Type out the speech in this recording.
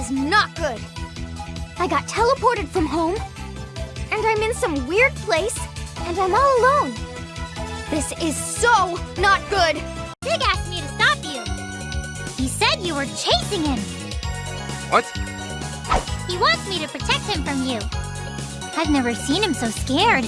is not good. I got teleported from home, and I'm in some weird place, and I'm all alone. This is so not good. Big asked me to stop you. He said you were chasing him. What? He wants me to protect him from you. I've never seen him so scared.